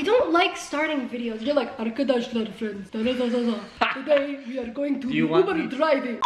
I don't like starting videos. You're like, arkadaşlar friends. Da, da, da, da, da. Today we are going to Do you Uber driving.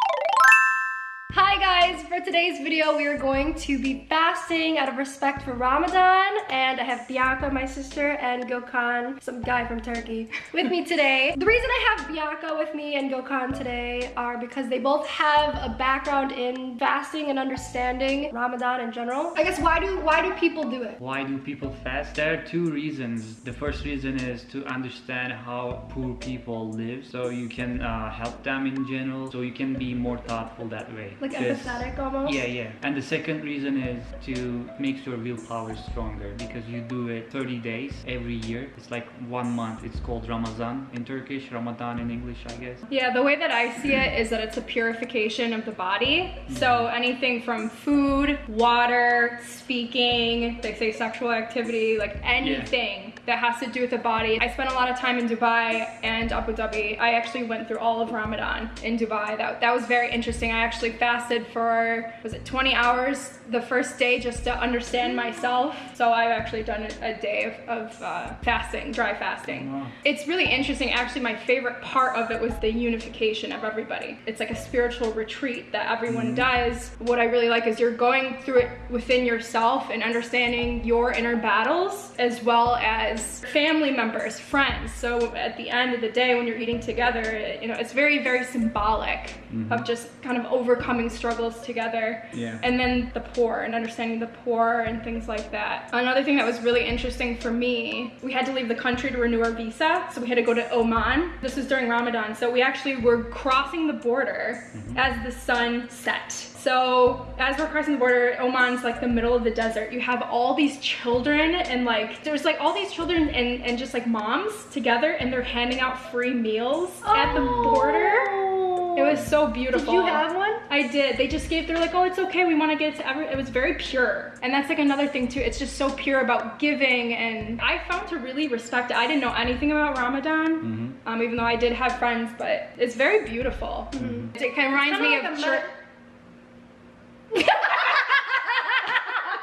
Hi guys, for today's video we are going to be fasting out of respect for Ramadan and I have Bianca, my sister, and Gökhan, some guy from Turkey, with me today. The reason I have Bianca with me and Gökhan today are because they both have a background in fasting and understanding Ramadan in general. I guess why do why do people do it? Why do people fast? There are two reasons. The first reason is to understand how poor people live so you can uh, help them in general, so you can be more thoughtful that way. Like empathetic almost? Yeah, yeah. And the second reason is to make your willpower stronger because you do it 30 days every year. It's like one month. It's called Ramazan in Turkish, Ramadan in English, I guess. Yeah, the way that I see it is that it's a purification of the body. Mm-hmm. So anything from food, water, speaking, they say sexual activity, like anything that has to do with the body. I spent a lot of time in Dubai and Abu Dhabi. I actually went through all of Ramadan in Dubai. That, that was very interesting. I actually fasted for, was it 20 hours the first day just to understand myself. So I've actually done a, day of, of uh, fasting, dry fasting. Wow. It's really interesting. Actually, my favorite part of it was the unification of everybody. It's like a spiritual retreat that everyone does. What I really like is you're going through it within yourself and understanding your inner battles as well as family members, friends. So at the end of the day, when you're eating together, you know, it's very, very symbolic mm-hmm. of just kind of overcoming struggles together. Yeah. And then the poor and understanding the poor and things like that. Another thing that was really interesting for me, we had to leave the country to renew our visa. So we had to go to Oman. This was during Ramadan. So we actually were crossing the border mm-hmm. as the sun set. So as we're crossing the border, Oman's like the middle of the desert. You have all these children and like, there's like all these children and, and just like moms together and they're handing out free meals at the border. It was so beautiful. Did you have one? I did. They just gave, they're like, oh, it's okay. We want to get to every, it was very pure. And that's like another thing too. It's just so pure about giving. And I found to really respect it. I didn't know anything about Ramadan, um, even though I did have friends, but it's very beautiful. It kind of reminds me Kinda of like a church.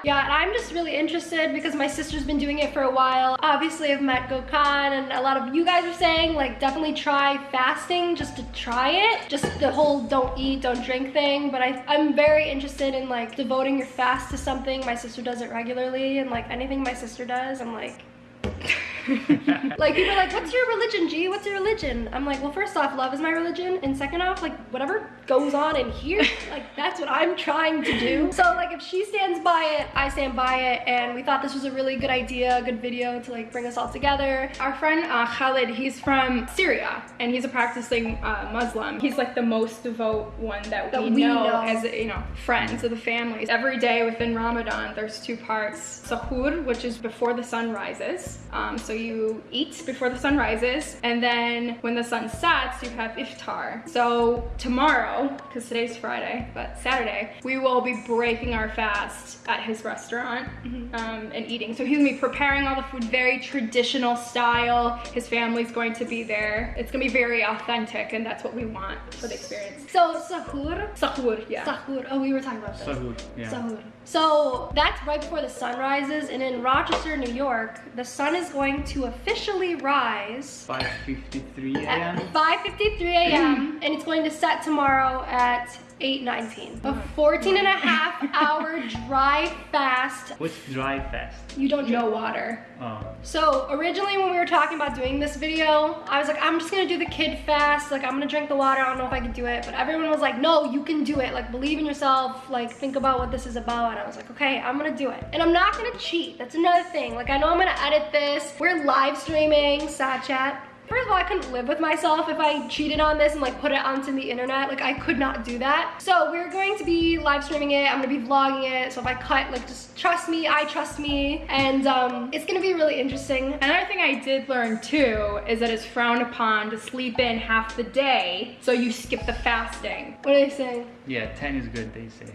Yeah, and I'm just really interested because my sister's been doing it for a while. Obviously, I've met Gökhan and a lot of you guys are saying like definitely try fasting just to try it. Just the whole don't eat, don't drink thing. But I, I'm very interested in like devoting your fast to something. My sister does it regularly and like anything my sister does, I'm like, like people are like, what's your religion, G? What's your religion? I'm like, well, first off, love is my religion, and second off, like whatever goes on in here, like that's what I'm trying to do. So like if she stands by it, I stand by it, and we thought this was a really good idea, a good video to like bring us all together. Our friend uh, Khalid, he's from Syria and he's a practicing uh, Muslim. He's like the most devout one that, That we, we know, know. as you know friends of the families. Every day within Ramadan, there's two parts: sahur, which is before the sun rises. Um, so you eat before the sun rises, and then when the sun sets, you have iftar. So tomorrow, because today's Friday, but Saturday, we will be breaking our fast at his restaurant um, and eating. So he's gonna be preparing all the food very traditional style. His family's going to be there. It's gonna be very authentic, and that's what we want for the experience. So sahur, Sahur, yeah. sahur. Oh, we were talking about this. Sahur, yeah. Sahur. So that's right before the sun rises, and in Rochester, New York, the sun is going to officially rise 5.53 at a.m. 5.53 a.m. and it's going to set tomorrow at 8.19. A 14 and a half hour dry fast. What's dry fast? You don't drink water. Oh, So originally when we were talking about doing this video, I was like, I'm just gonna do the kid fast. Like I'm gonna drink the water. I don't know if I can do it. But everyone was like, no, you can do it. Like believe in yourself. Like think about what this is about. And I was like, okay, I'm gonna do it. And I'm not gonna cheat. That's another thing. Like I know I'm gonna edit this. We're live streaming Sat Chat. First of all, I couldn't live with myself if I cheated on this and like put it onto the internet. Like I could not do that. So we're going to be live streaming it. I'm gonna be vlogging it. So if I cut, like just trust me, I trust me. And um, it's gonna be really interesting. Another thing I did learn too is that it's frowned upon to sleep in half the day, so you skip the fasting. What are they saying? yeah, 10 is good, they say.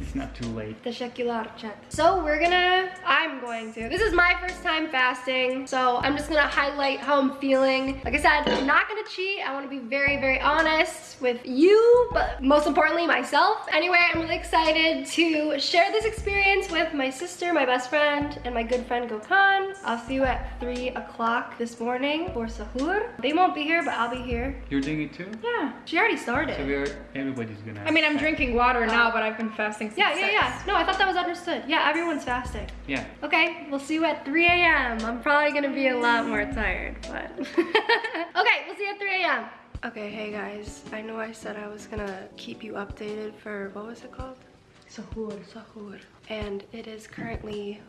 it's not too late. Teşekkürler chat. So we're gonna, I'm going to. This is my first time fasting, so I'm just gonna highlight how I'm feeling. Like I said, I'm not gonna cheat. I wanna be very, very honest with you, but most importantly, myself. Anyway, I'm really excited to share this experience with my sister, my best friend, and my good friend Gokhan. I'll see you at three o'clock this morning for sahur. They won't be here, but I'll be here. You're doing it too? Yeah. She already started. So we're everybody's gonna. I mean, I'm drinking water oh. now, but I've been fasting since Yeah, yeah, six. yeah. No, I thought that was understood. Yeah, everyone's fasting. Yeah. Okay, we'll see you at 3 a.m. I'm probably gonna be a lot more tired, but. okay, we'll see you at 3 a.m. Okay, hey guys. I know I said I was gonna keep you updated for, what was it called? Sahur. Sahur. And it is currently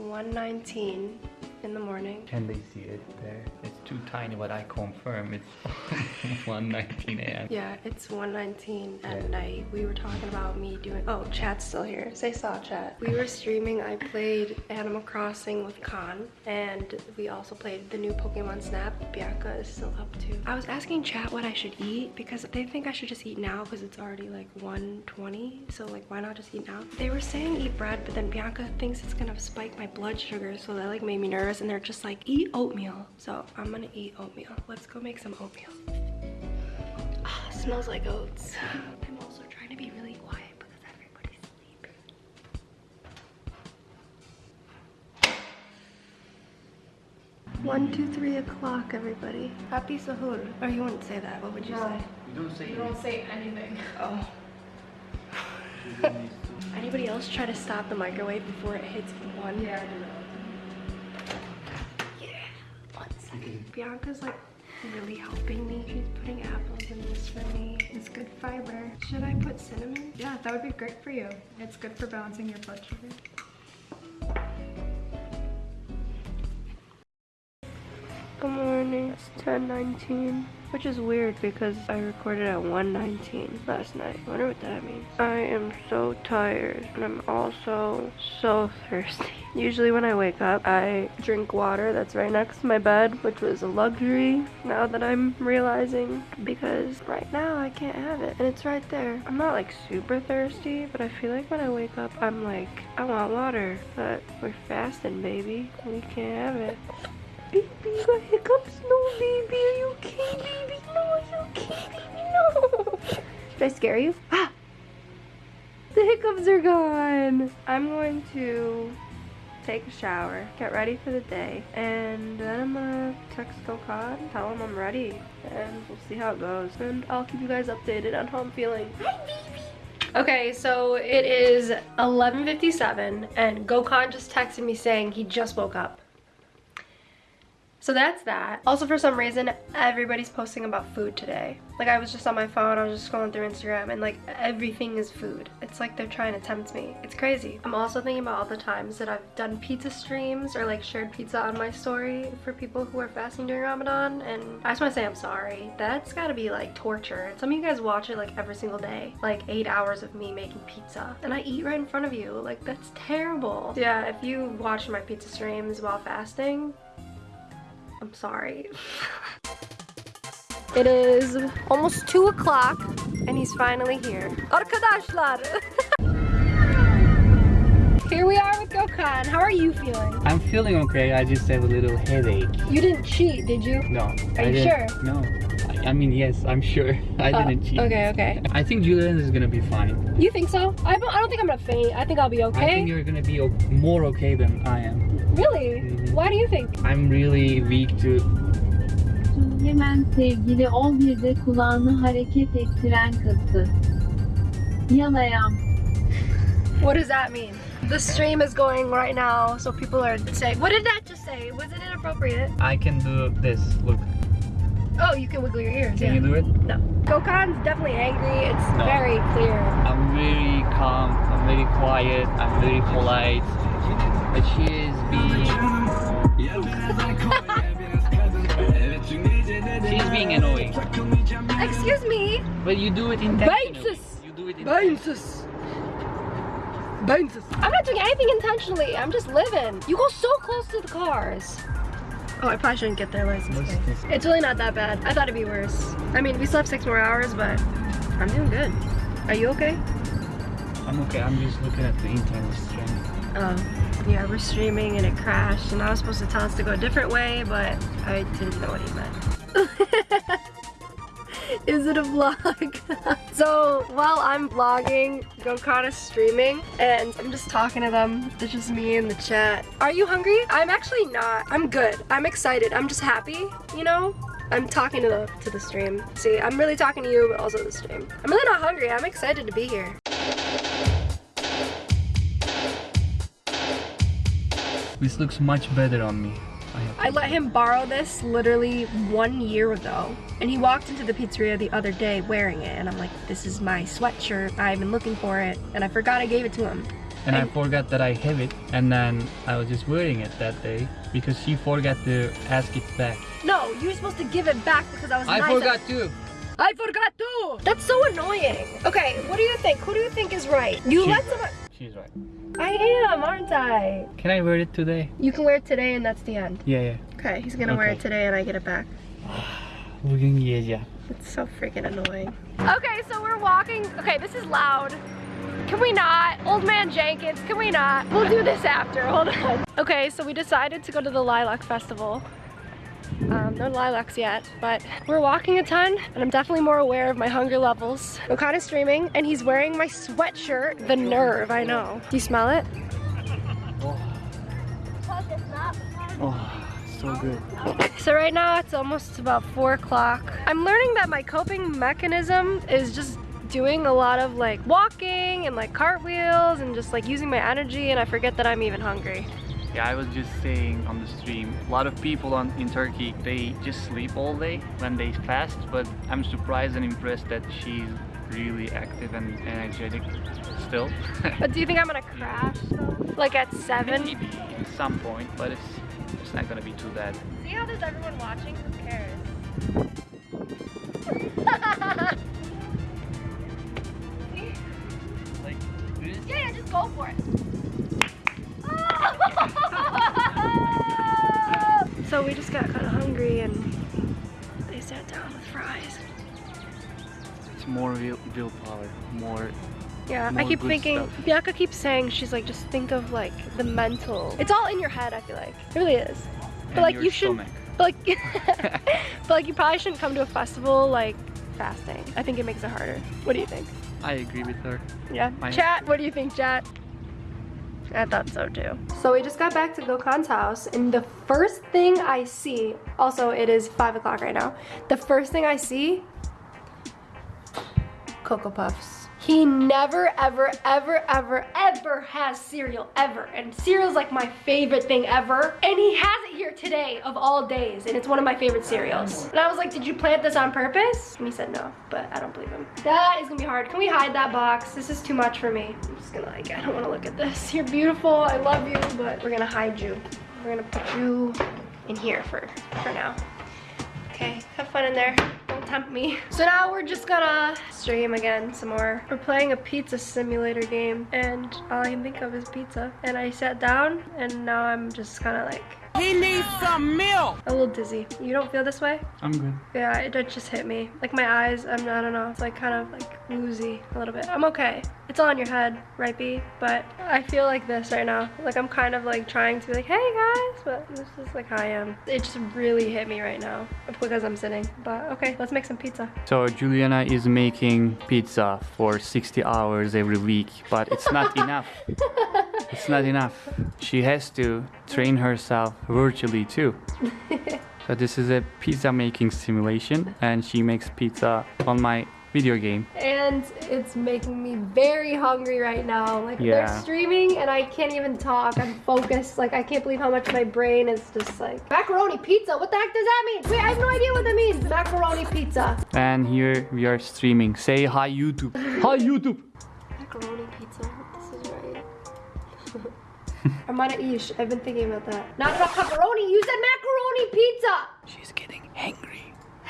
1.19 in the morning. Can they see it there? Too tiny, but I confirm it's 1:19 a.m. Yeah, it's 1.19 at night. We were talking about me doing, oh, chat's still here. Say saw chat. We were streaming, I played Animal Crossing with Khan, and we also played the new Pokemon Snap. Bianca is still up too. I was asking chat what I should eat because they think I should just eat now because it's already like 1.20. So like, why not just eat now? They were saying eat bread, but then Bianca thinks it's gonna spike my blood sugar, so that like made me nervous, and they're just like, eat oatmeal. So I'm gonna eat oatmeal. Let's go make some oatmeal. Ah, smells like oats. I'm also trying to be really quiet because everybody's sleeping. One, two, three o'clock, everybody. Happy sahur. Or you wouldn't say that. What would you say? You don't say You don't say anything. Oh. Anybody else try to stop the microwave before it hits one? Yeah, Yeah. One second. Bianca's like really helping me. She's putting apples in this for me. It's good fiber. Should I put cinnamon? Yeah, that would be great for you. It's good for balancing your blood sugar. Good morning. It's 10:19, which is weird because I recorded at 1:19 last night. I wonder what that means. I am so tired, and I'm also so thirsty. Usually when I wake up, I drink water that's right next to my bed, which was a luxury. Now that I'm realizing, because right now I can't have it, and it's right there. I'm not like super thirsty, but I feel like when I wake up, I'm like, I want water, but we're fasting, baby. We can't have it. Baby, you got hiccups? No, baby. Are you okay, baby? No, are you okay, baby? No. Did I scare you? Ah! The hiccups are gone. I'm going to take a shower, get ready for the day, and then I'm gonna text Gokhan, tell him I'm ready, and we'll see how it goes. And I'll keep you guys updated on how I'm feeling. Hi, baby. Okay, so it is 11.57, and Gokhan just texted me saying he just woke up. So that's that. Also, for some reason, everybody's posting about food today. Like, I was just on my phone, I was just scrolling through Instagram, and like, everything is food. It's like they're trying to tempt me. It's crazy. I'm also thinking about all the times that I've done pizza streams or like shared pizza on my story for people who are fasting during Ramadan, and I just want to say I'm sorry. That's gotta be like torture. Some of you guys watch it like every single day. Like, eight hours of me making pizza. And I eat right in front of you. Like, that's terrible. Yeah, if you watch my pizza streams while fasting, I'm sorry. It is almost 2 o'clock and he's finally here. Arkadaşlar. here we are with Gokhan. How are you feeling? I'm feeling okay. I just have a little headache. You didn't cheat, did you? No. Are I you didn't- sure? No. I, I mean, yes, I'm sure. I Oh, didn't cheat. Okay, okay. I think Juliana is gonna be fine. You think so? I don't, I don't think I'm gonna faint. I think I'll be okay. I think you're gonna be o- more okay than I am. Really? Mhm. Why do you think? I'm really weak to. Hemen sevgili 11'de kulağını hareket ettiren kızdı. Yalayam. What does that mean? The stream is going right now, so people are saying, what did that just say? Was it inappropriate? I can do this. Look. Oh, you can wiggle your ears. Can yeah. you do it? No. Gokhan's definitely angry. It's No. very clear. I'm very calm. I'm very quiet. I'm very polite. But she is being. She's being annoying. Excuse me. But you do it intentionally. Basis. You do it intentionally. I'm not doing anything intentionally. I'm just living. You go so close to the cars. Oh, I probably shouldn't get their license plate. It's really not that bad. I thought it'd be worse. I mean, we slept six more hours, but I'm doing good. Are you okay? I'm okay. I'm just looking at the internet stream. Oh, yeah, we're streaming and it crashed, and I was supposed to tell us to go a different way, but I didn't know what he meant. Is it a vlog? so while I'm vlogging, Gokhan is streaming, and I'm just talking to them. It's just me in the chat. Are you hungry? I'm actually not. I'm good. I'm excited. I'm just happy, you know? I'm talking to the to the stream. See, I'm really talking to you, but also the stream. I'm really not hungry. I'm excited to be here. This looks much better on me. I let him borrow this literally one year ago. And he walked into the pizzeria the other day wearing it. And I'm like, this is my sweatshirt. I've been looking for it. And I forgot I gave it to him. and I and- forgot that I have it, and then I was just wearing it that day because she forgot to ask it back. No, you were supposed to give it back because I was I nice. forgot too. I forgot too. That's so annoying. Okay, what do you think? Who do you think is right? You She- let someone. She's right. I am, aren't I? Can I wear it today? You can wear it today and that's the end. Yeah, yeah. Okay, he's gonna wear it today and I get it back. Bugün giyeceğim. It's so freaking annoying. Okay, so we're walking. Okay, this is loud. Can we not? Old man Jenkins, can we not? We'll do this after, hold on. Okay, so we decided to go to the Lilac Festival. Um, no lilacs yet, but we're walking a ton and I'm definitely more aware of my hunger levels. Gokhan is streaming and he's wearing my sweatshirt. The nerve, I know. Do you smell it? Oh, so good. So right now it's almost about four o'clock. I'm learning that my coping mechanism is just doing a lot of like walking and like cartwheels and just like using my energy and I forget that I'm even hungry. Yeah, I was just saying on the stream, a lot of people on, in Turkey, they just sleep all day when they fast, but I'm surprised and impressed that she's really active and energetic still. But do you think I'm gonna crash though? Like at seven? Maybe at some point, but it's, it's not gonna be too bad. See how there's everyone watching? Who cares? Down with fries. It's more will, willpower, more Yeah, I keep thinking, stuff. Bianca keeps saying, she's like, just think of like the mental. It's all in your head, I feel like. It really is. and But like you should, but like, but like you probably shouldn't come to a festival like fasting. I think it makes it harder. What do you think? I agree with her. Yeah. I- Chat, what do you think, chat? I thought so too. So we just got back to Gokhan's house, and the first thing I see, also it is five o'clock right now. The first thing I see, Cocoa Puffs. He never, ever, ever, ever, ever has cereal, ever. And cereal's like my favorite thing ever. And he has it here today, of all days, and it's one of my favorite cereals. And I was like, did you plant this on purpose? And he said no, but I don't believe him. That is gonna be hard. Can we hide that box? This is too much for me. I'm just gonna like, I don't wanna look at this. You're beautiful, I love you, but we're gonna hide you. We're gonna put you in here for, for now. Okay, have fun in there. Don't tempt me. So now we're just gonna stream again some more. We're playing a pizza simulator game and all I can think of is pizza. And I sat down and now I'm just kind of like He needs some milk. a little dizzy. You don't feel this way? I'm good. Yeah, it, it just hit me. Like my eyes, I'm, I don't know, it's like kind of like woozy a little bit. I'm okay. It's all in your head, right B? But I feel like this right now. Like I'm kind of like trying to be like, hey guys, but this is like how I am. It just really hit me right now because I'm sitting. But okay, let's make some pizza. So Juliana is making pizza for 60 hours every week, but it's not enough. It's not enough. She has to train herself virtually too. So this is a pizza making simulation and she makes pizza on my video game. And it's making me very hungry right now. Like Yeah. they're streaming and I can't even talk. I'm focused. Like I can't believe how much my brain is just like macaroni pizza. What the heck does that mean? Wait, I have no idea what that means. Macaroni pizza. And here we are streaming. Say hi YouTube. Hi YouTube. Armana ish. I've been thinking about that. Not about pepperoni. You said macaroni pizza. She's getting angry.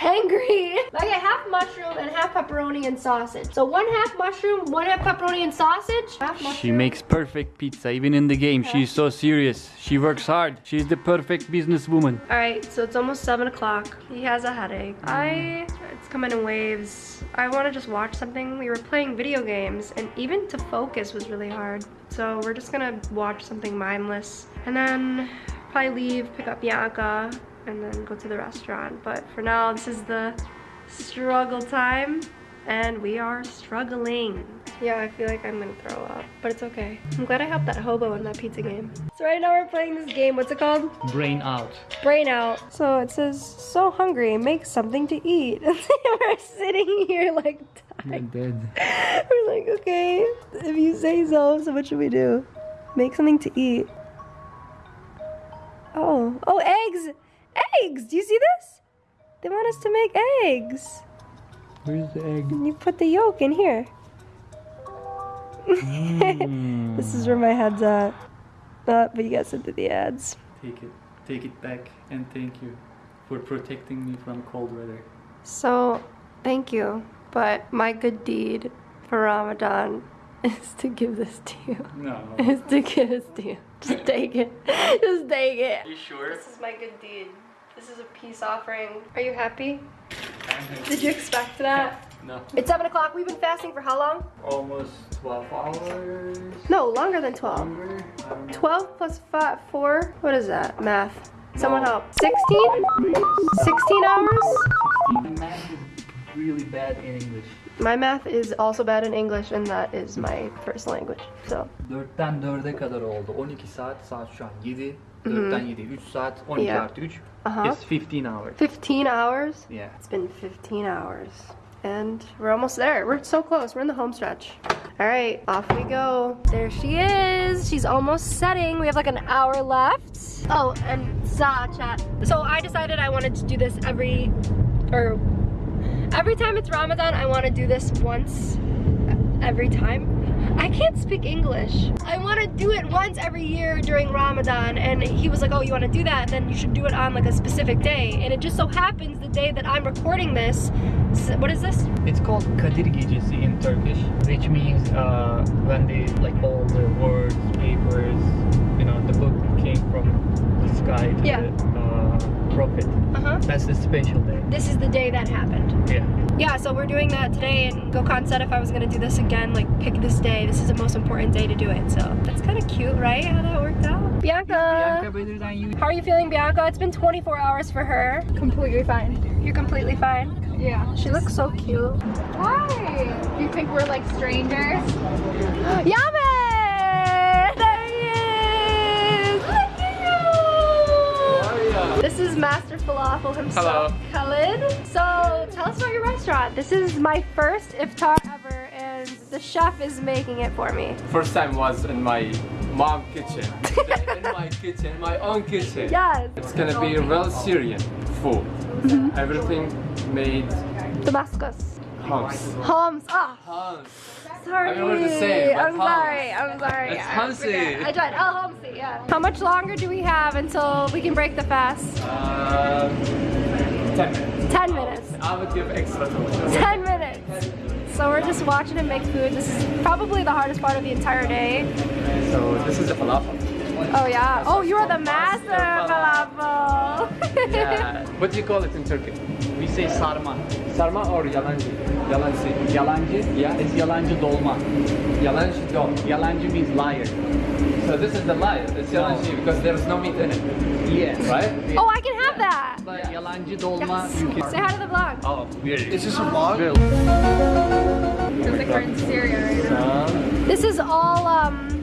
Hangry. I get half mushroom and half pepperoni and sausage. So one half mushroom, one half pepperoni and sausage. She makes perfect pizza, even in the game. She's so serious. She works hard. She's the perfect businesswoman. All right, so it's almost seven o'clock. He has a headache. Mm. I, it's coming in waves. I want to just watch something. We were playing video games and even to focus was really hard. So we're just gonna watch something mindless and then probably leave, pick up Bianca and then go to the restaurant. But for now, this is the struggle time and we are struggling. Yeah, I feel like I'm gonna throw up, but it's okay. I'm glad I helped that hobo in that pizza game. So right now we're playing this game. What's it called? Brain out. brain out. So it says, so hungry, make something to eat. We're sitting here like dying. dead. We're like, okay, if you say so, so what should we do? Make something to eat. Oh, oh, eggs! Eggs! Do you see this? They want us to make eggs. Where's the egg? You put the yolk in here. this is where my head's at. Uh, but you guys said to the ads. Take it. Take it back and thank you for protecting me from cold weather. So, thank you. But my good deed for Ramadan is to give this to you. No. Is to give this to you. Just take it. Just take it. you sure? This is my good deed. This is a peace offering. Are you happy? Did you expect that? No. It's 7 o'clock. We've been fasting for how long? Almost 12 hours. No, longer than 12. Longer? I don't know. 12 plus 5, 4. What is that? Math. Someone No. help. 16? 16 hours? Math is really bad in English. My math is also bad in English, and that is my first language. So, 4'ten 4'e kadar oldu. 12 saat, saat şu an 7. 4'ten 7, 3 saat, 12 Yeah. artı 3. uh-huh. It's 15 hours. 15 hours? Yeah. It's been 15 hours. And we're almost there. We're so close. We're in the home stretch. All right, off we go. There she is. She's almost setting. We have like an hour left. Oh, and Za chat. So I decided I wanted to do this every, or every time it's Ramadan, I want to do this once every time. I can't speak English. I want to do it once every year during Ramadan and he was like, oh, you want to do that? Then you should do it on like a specific day. And it just so happens the day that I'm recording this, what is this? It's called Kadir Gecesi in Turkish, which means uh, when they like all the words, papers, you know, the book That's the special day. This is the day that happened. Yeah. Yeah, so we're doing that today and Gokhan said if I was gonna do this again, like pick this day. This is the most important day to do it. So that's kind of cute, right? How that worked out. Bianca! Bianca better than you. How are you feeling, Bianca? It's been 24 hours for her. Completely fine. You're completely fine. Yeah. She looks so cute. Why? Do you think we're like strangers? Yame! Is Master Falafel himself, Khalid. So tell us about your restaurant. This is my first iftar ever and the chef is making it for me. First time was in my mom kitchen. in my kitchen, my own kitchen. Yes! It's gonna be real Syrian food. Mm-hmm. Everything made Damascus. house. Homs. Ah, House. Sorry. I don't know what to say. I'm Homs. sorry. I'm sorry. It's I Homsi. forget. I tried. Oh, Homsi, yeah. How much longer do we have until we can break the fast? Uh, 10 minutes. 10 minutes. I would give extra to 10 minutes. So we're just watching him make food. This is probably the hardest part of the entire day. So this is the falafel. Oh yeah. Oh, you're the master falafel. Yeah. What do you call it in Turkey? We say sarma. Sarma or yalancı? Yalancı. Yalancı Yeah. It's yalancı dolma. Yalancı dom. Yalancı means liar. So this is the liar. It's yalancı because there's no meat in it. Yeah. Right? oh, I can have that. But yalancı dolma you can... Say hi to the vlog. Oh, weird. It's just a vlog? Feels like we're in Syria right now. This is all um.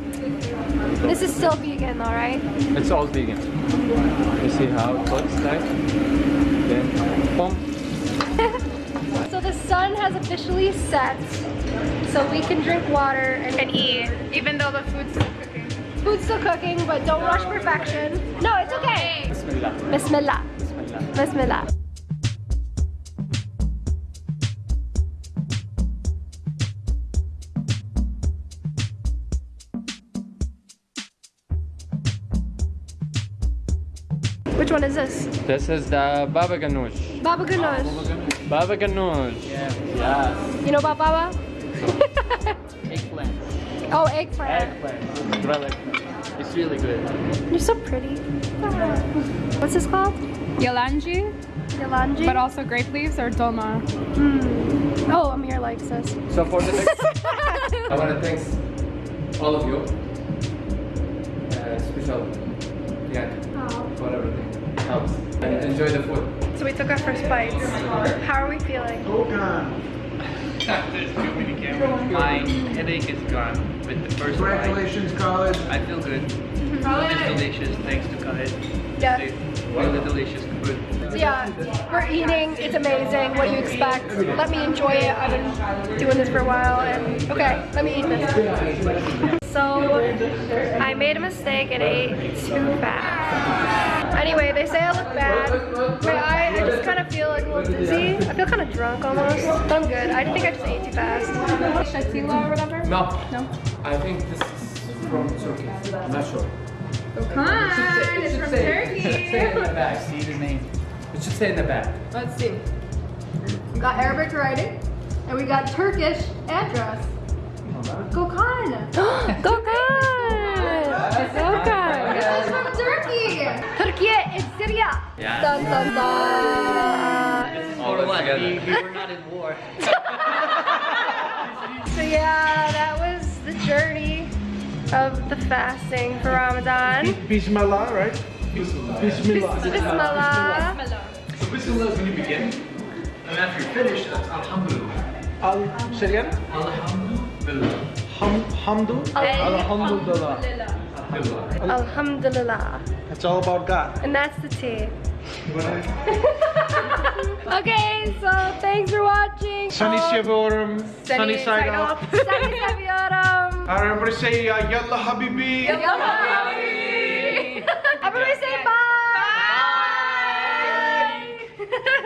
This is still vegan though, right? It's all vegan. You see how it looks like? Then, boom. So the sun has officially set, so we can drink water and, And eat, even though the food's still cooking. food's still cooking, but don't rush perfection. No, it's okay. Bismillah. Bismillah. Bismillah. Bismillah. Which one is this? This is the baba ganoush. Baba ganoush. Baba ganoush. Yeah. You know about baba? Eggplant. oh, eggplant. Eggplant. Really, it's really good. You're so pretty. What's this called? Yalanji, Yalanji? but also grape leaves or dolma. Mm. Oh, Amir likes this. So for the next, I want to thank all of you. Uh, special, And enjoy the food. So we took our first bites. How are we feeling? Oh god. There's too many cameras. My headache is gone with the first bite. Congratulations, college. I feel good. Food is delicious thanks to Khalid. Yeah. Really delicious food. So yeah, we're eating. It's amazing. What do you expect? Let me enjoy it. I've been doing this for a while, and okay, let me eat this. So I made a mistake and ate too fast. Anyway, they say I look bad. My eye, I just kind of feel like a little dizzy. I feel kind of drunk almost, but I'm good. I think I just ate too fast. Shatila or whatever. No. No. I think this is from Turkey. I'm not sure. Gokhan is from Turkey. say in the back. See the name. It should say in the back. Let's see. We got Arabic writing, and we got Turkish address. Gökhan! Gökhan! Gökhan! This is from Turkey! Turkey and Syria! Yeah. Dun, dun, dun. Or what? We, we were not in war. So yeah, that was the journey of the fasting for Ramadan. Bismillah, right? Bismillah. Bismillah. So Bismillah is when you begin, and after you finish, that's Alhamdulillah. Al, say again? Alhamdulillah. Hum, hamdu? Alhamdulillah. Alhamdulillah. Alhamdulillah. It's all about God. And that's the tea. Okay, so thanks for watching. Sunny Um, Shivorum, sunny side up. Sunny Saviorum. Alright, everybody say uh, Yalla Habibi. Everybody say bye. Bye.